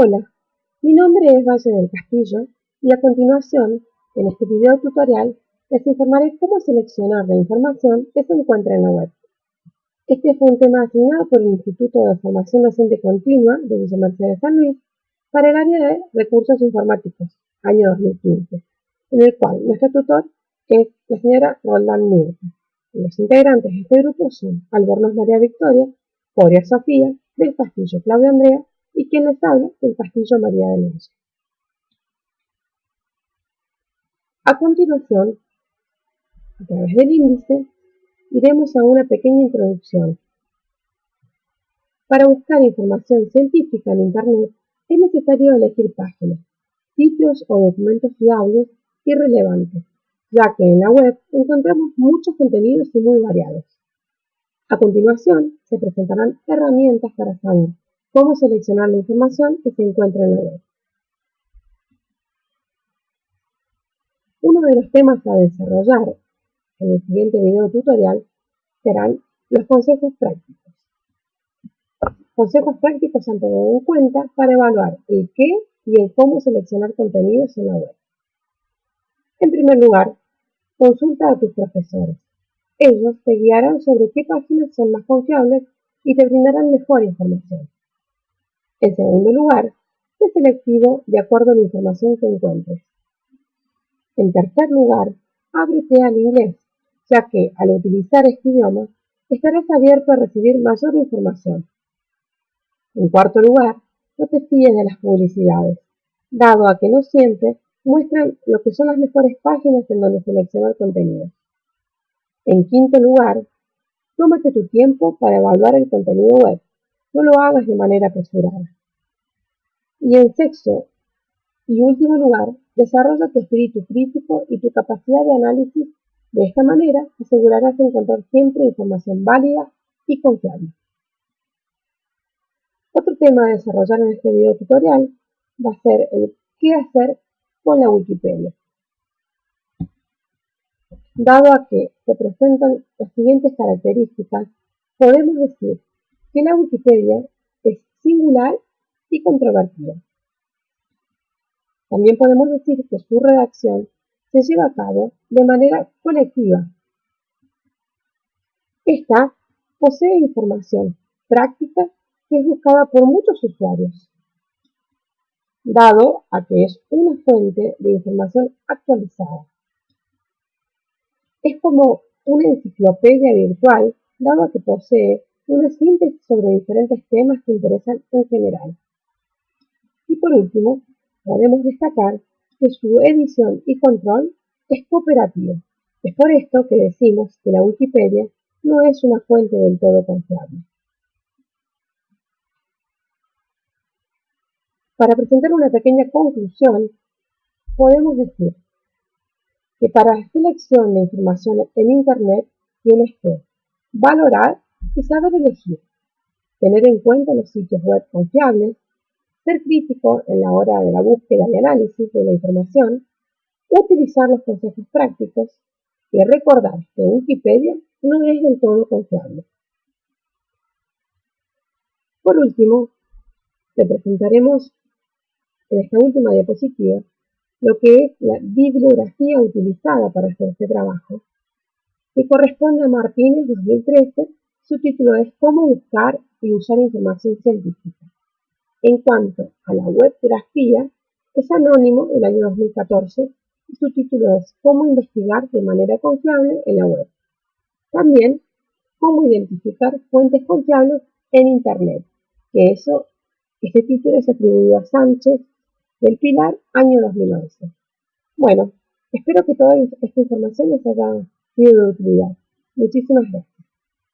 Hola, mi nombre es Valle del Castillo y a continuación, en este video tutorial, les informaré cómo seleccionar la información que se encuentra en la web. Este fue un tema asignado por el Instituto de Formación Docente Continua de Villa Mercedes San Luis para el área de Recursos Informáticos, año 2015, en el cual nuestro tutor es la señora Roldán Mirta. Los integrantes de este grupo son Albornoz María Victoria, Coria Sofía, del Castillo Claudia Andrea y quien les habla del Castillo María de Leyes. A continuación, a través del índice, iremos a una pequeña introducción. Para buscar información científica en Internet es necesario elegir páginas, sitios o documentos fiables y relevantes, ya que en la web encontramos muchos contenidos y muy variados. A continuación, se presentarán herramientas para saber cómo seleccionar la información que se encuentra en la web. Uno de los temas a desarrollar en el siguiente video tutorial serán los consejos prácticos. Consejos prácticos a tener en cuenta para evaluar el qué y el cómo seleccionar contenidos en la web. En primer lugar, consulta a tus profesores. Ellos te guiarán sobre qué páginas son más confiables y te brindarán mejor información. En segundo lugar, sé selectivo de acuerdo a la información que encuentres. En tercer lugar, ábrete al inglés, ya que al utilizar este idioma estarás abierto a recibir mayor información. En cuarto lugar, no te fíes de las publicidades, dado a que no siempre muestran lo que son las mejores páginas en donde seleccionar contenido. En quinto lugar, tómate tu tiempo para evaluar el contenido web no lo hagas de manera apresurada. Y en sexto y último lugar, desarrolla tu espíritu crítico y tu capacidad de análisis. De esta manera, asegurarás de encontrar siempre información válida y confiable. Otro tema a desarrollar en este video tutorial va a ser el qué hacer con la Wikipedia. Dado a que se presentan las siguientes características, podemos decir que la Wikipedia es singular y controvertida. También podemos decir que su redacción se lleva a cabo de manera colectiva. Esta posee información práctica que es buscada por muchos usuarios, dado a que es una fuente de información actualizada. Es como una enciclopedia virtual, dado a que posee una síntesis sobre diferentes temas que interesan en general. Y por último, podemos destacar que su edición y control es cooperativo. Es por esto que decimos que la Wikipedia no es una fuente del todo confiable. Para presentar una pequeña conclusión, podemos decir que para la selección de información en Internet tienes que valorar y saber elegir, tener en cuenta los sitios web confiables, ser crítico en la hora de la búsqueda y análisis de la información, utilizar los consejos prácticos y recordar que Wikipedia no es del todo confiable. Por último, te presentaremos en esta última diapositiva lo que es la bibliografía utilizada para hacer este trabajo, que corresponde a Martínez 2013 su título es Cómo buscar y usar información científica. En cuanto a la webgrafía, es anónimo del año 2014 y su título es Cómo investigar de manera confiable en la web. También, Cómo identificar fuentes confiables en Internet, que eso, este título es atribuido a Sánchez del Pilar, año 2011. Bueno, espero que toda esta información les haya sido de utilidad. Muchísimas gracias.